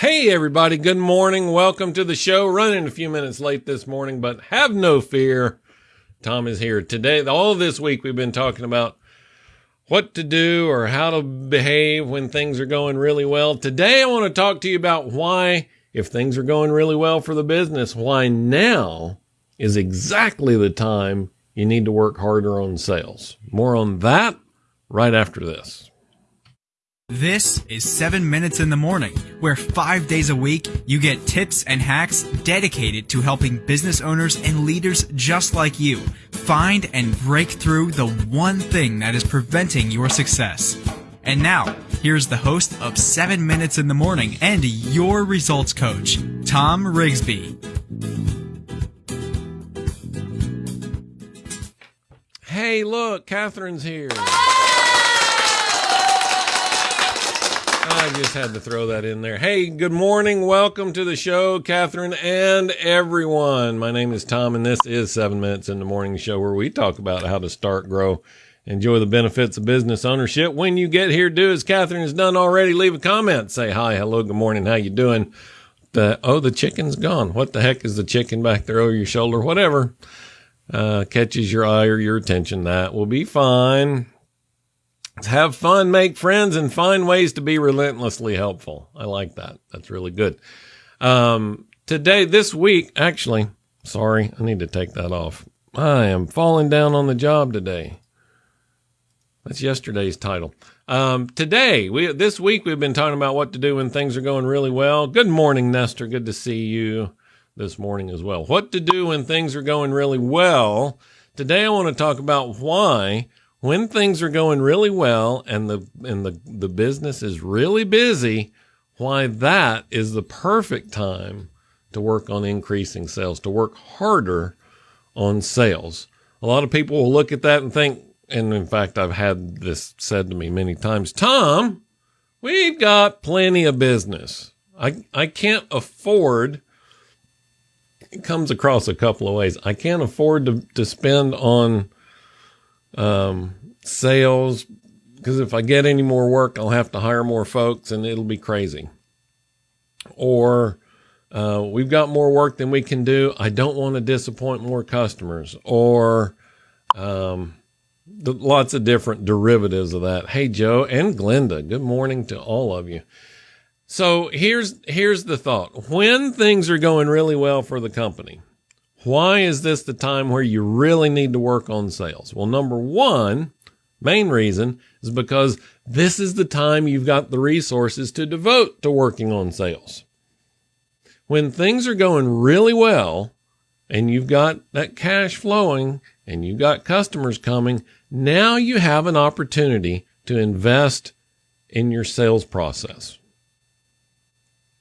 Hey, everybody. Good morning. Welcome to the show. Running a few minutes late this morning, but have no fear. Tom is here today. All this week, we've been talking about what to do or how to behave when things are going really well. Today, I want to talk to you about why, if things are going really well for the business, why now is exactly the time you need to work harder on sales. More on that right after this. This is 7 Minutes in the Morning, where five days a week you get tips and hacks dedicated to helping business owners and leaders just like you find and break through the one thing that is preventing your success. And now, here's the host of 7 Minutes in the Morning and your results coach, Tom Rigsby. Hey, look, Catherine's here. I just had to throw that in there. Hey, good morning. Welcome to the show, Catherine and everyone. My name is Tom, and this is Seven Minutes in the Morning Show, where we talk about how to start, grow, enjoy the benefits of business ownership. When you get here, do as Catherine has done already. Leave a comment. Say hi, hello, good morning, how you doing? The oh, the chicken's gone. What the heck is the chicken back there over your shoulder? Whatever uh, catches your eye or your attention, that will be fine have fun, make friends, and find ways to be relentlessly helpful. I like that. That's really good. Um, today, this week, actually, sorry, I need to take that off. I am falling down on the job today. That's yesterday's title. Um, today, we this week we've been talking about what to do when things are going really well. Good morning, Nestor. Good to see you this morning as well. What to do when things are going really well. Today, I want to talk about why when things are going really well and the and the, the business is really busy, why that is the perfect time to work on increasing sales, to work harder on sales. A lot of people will look at that and think, and in fact, I've had this said to me many times, Tom, we've got plenty of business. I, I can't afford, it comes across a couple of ways. I can't afford to, to spend on um, sales because if I get any more work, I'll have to hire more folks and it'll be crazy. Or uh, we've got more work than we can do. I don't want to disappoint more customers. Or um, the, lots of different derivatives of that. Hey, Joe and Glenda, good morning to all of you. So here's here's the thought: when things are going really well for the company, why is this the time where you really need to work on sales? Well, number one, main reason is because this is the time you've got the resources to devote to working on sales. When things are going really well and you've got that cash flowing and you've got customers coming, now you have an opportunity to invest in your sales process.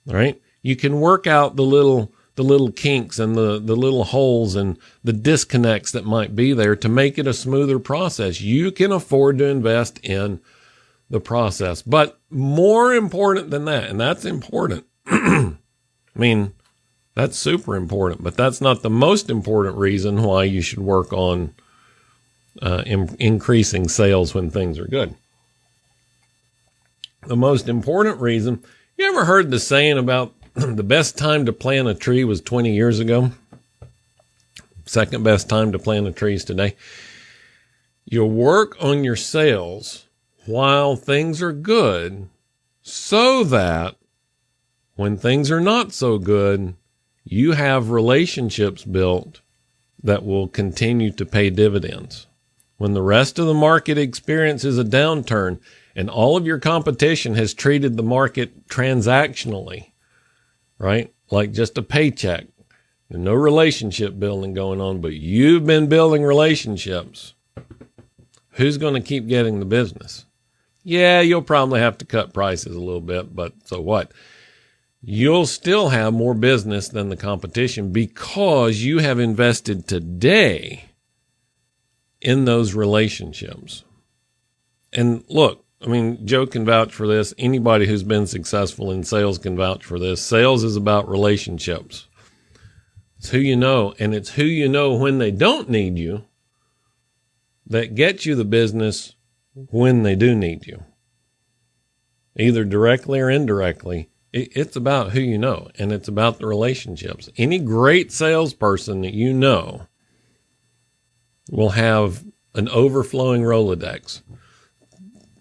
All right. You can work out the little the little kinks and the, the little holes and the disconnects that might be there to make it a smoother process. You can afford to invest in the process. But more important than that, and that's important. I mean, that's super important, but that's not the most important reason why you should work on uh, in, increasing sales when things are good. The most important reason, you ever heard the saying about the best time to plant a tree was 20 years ago. Second best time to plant a tree is today. You'll work on your sales while things are good so that when things are not so good, you have relationships built that will continue to pay dividends. When the rest of the market experiences a downturn and all of your competition has treated the market transactionally, right? Like just a paycheck. No relationship building going on, but you've been building relationships. Who's going to keep getting the business? Yeah, you'll probably have to cut prices a little bit, but so what? You'll still have more business than the competition because you have invested today in those relationships. And look, I mean, Joe can vouch for this. Anybody who's been successful in sales can vouch for this. Sales is about relationships. It's who you know, and it's who you know when they don't need you that gets you the business when they do need you. Either directly or indirectly, it's about who you know and it's about the relationships. Any great salesperson that you know will have an overflowing Rolodex.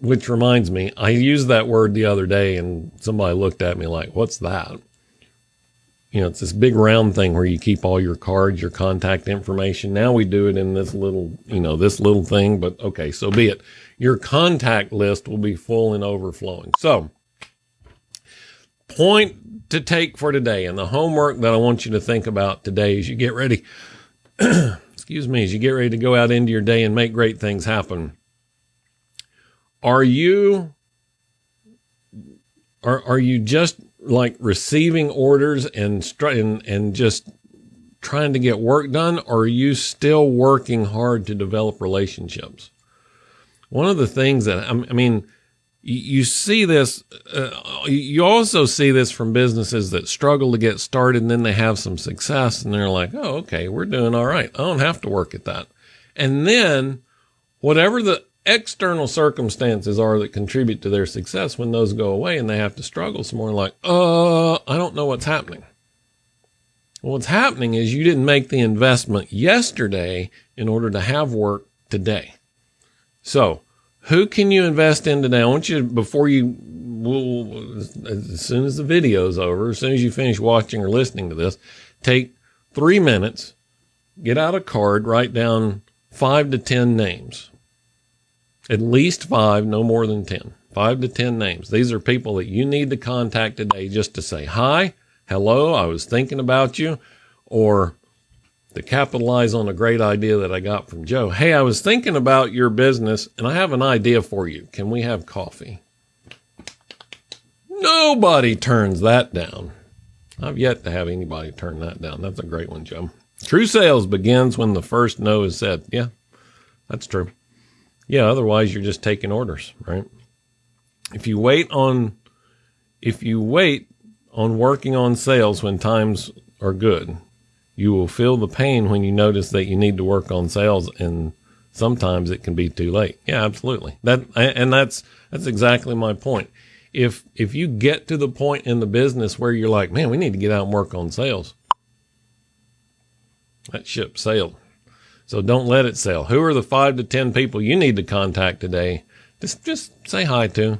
Which reminds me, I used that word the other day and somebody looked at me like, what's that? You know, it's this big round thing where you keep all your cards, your contact information. Now we do it in this little, you know, this little thing, but okay, so be it. Your contact list will be full and overflowing. So, point to take for today and the homework that I want you to think about today as you get ready. excuse me, as you get ready to go out into your day and make great things happen. Are you are are you just like receiving orders and and and just trying to get work done or are you still working hard to develop relationships? One of the things that I mean you see this uh, you also see this from businesses that struggle to get started and then they have some success and they're like oh okay we're doing all right i don't have to work at that and then whatever the external circumstances are that contribute to their success when those go away and they have to struggle some more like uh i don't know what's happening well, what's happening is you didn't make the investment yesterday in order to have work today so who can you invest in today? I want you before you, as soon as the video is over, as soon as you finish watching or listening to this, take three minutes, get out a card, write down five to 10 names. At least five, no more than 10. Five to 10 names. These are people that you need to contact today just to say, hi, hello, I was thinking about you, or to capitalize on a great idea that I got from Joe. Hey, I was thinking about your business and I have an idea for you. Can we have coffee? Nobody turns that down. I've yet to have anybody turn that down. That's a great one, Joe. True sales begins when the first no is said. Yeah, that's true. Yeah, otherwise you're just taking orders, right? If you wait on if you wait on working on sales when times are good, you will feel the pain when you notice that you need to work on sales and sometimes it can be too late. Yeah, absolutely. That and that's that's exactly my point. If if you get to the point in the business where you're like, man, we need to get out and work on sales, that ship sailed. So don't let it sell. Who are the five to ten people you need to contact today? Just just say hi to.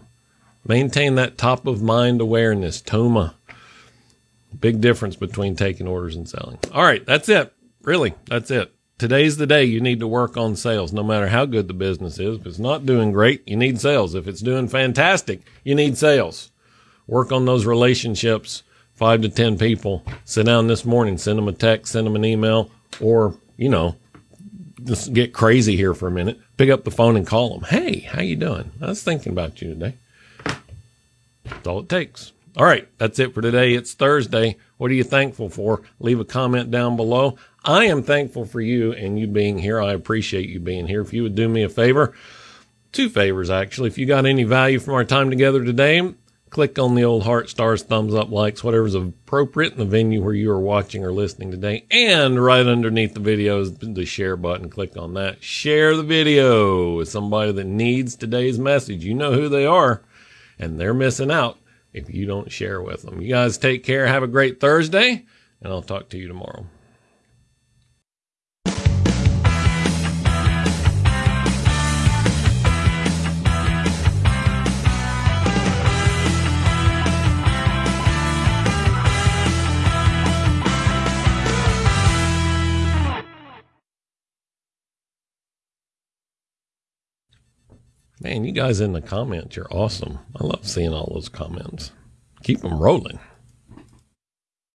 Maintain that top of mind awareness, Toma. Big difference between taking orders and selling. All right, that's it. Really, that's it. Today's the day you need to work on sales, no matter how good the business is. If it's not doing great, you need sales. If it's doing fantastic, you need sales. Work on those relationships, five to 10 people. Sit down this morning, send them a text, send them an email, or, you know, just get crazy here for a minute. Pick up the phone and call them. Hey, how you doing? I was thinking about you today. That's all it takes. All right, that's it for today. It's Thursday. What are you thankful for? Leave a comment down below. I am thankful for you and you being here. I appreciate you being here. If you would do me a favor, two favors actually. If you got any value from our time together today, click on the old heart, stars, thumbs up, likes, whatever's appropriate in the venue where you are watching or listening today. And right underneath the video is the share button. Click on that. Share the video with somebody that needs today's message. You know who they are, and they're missing out if you don't share with them. You guys take care. Have a great Thursday, and I'll talk to you tomorrow. Man, you guys in the comments, you're awesome. I love seeing all those comments. Keep them rolling.